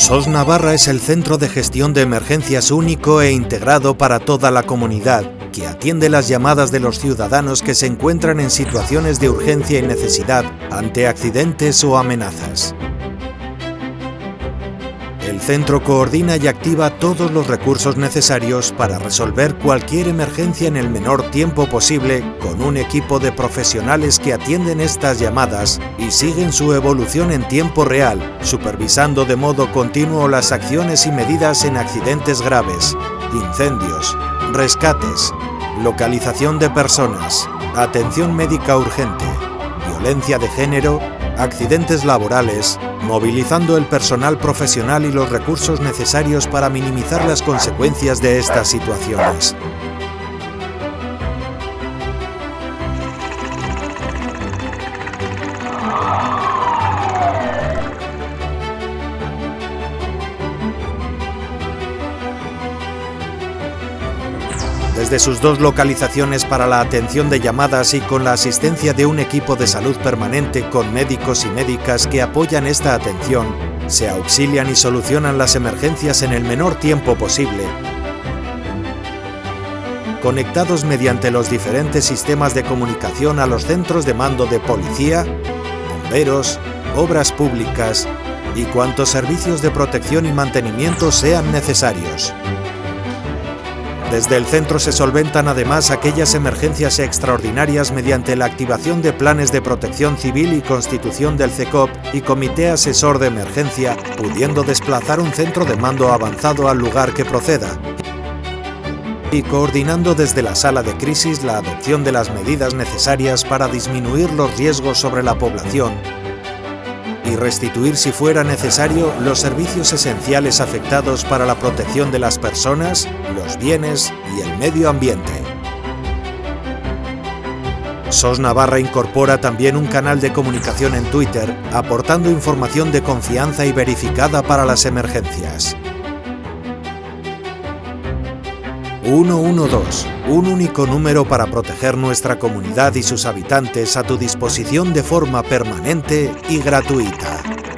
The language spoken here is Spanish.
SOS Navarra es el centro de gestión de emergencias único e integrado para toda la comunidad, que atiende las llamadas de los ciudadanos que se encuentran en situaciones de urgencia y necesidad ante accidentes o amenazas. El centro coordina y activa todos los recursos necesarios para resolver cualquier emergencia en el menor tiempo posible con un equipo de profesionales que atienden estas llamadas y siguen su evolución en tiempo real, supervisando de modo continuo las acciones y medidas en accidentes graves, incendios, rescates, localización de personas, atención médica urgente, violencia de género, accidentes laborales, movilizando el personal profesional y los recursos necesarios para minimizar las consecuencias de estas situaciones. Desde sus dos localizaciones para la atención de llamadas y con la asistencia de un equipo de salud permanente con médicos y médicas que apoyan esta atención, se auxilian y solucionan las emergencias en el menor tiempo posible, conectados mediante los diferentes sistemas de comunicación a los centros de mando de policía, bomberos, obras públicas y cuantos servicios de protección y mantenimiento sean necesarios. Desde el centro se solventan además aquellas emergencias extraordinarias mediante la activación de planes de protección civil y constitución del CECOP y Comité Asesor de Emergencia, pudiendo desplazar un centro de mando avanzado al lugar que proceda, y coordinando desde la sala de crisis la adopción de las medidas necesarias para disminuir los riesgos sobre la población y restituir si fuera necesario los servicios esenciales afectados para la protección de las personas, los bienes y el medio ambiente. SOS Navarra incorpora también un canal de comunicación en Twitter, aportando información de confianza y verificada para las emergencias. 112, un único número para proteger nuestra comunidad y sus habitantes a tu disposición de forma permanente y gratuita.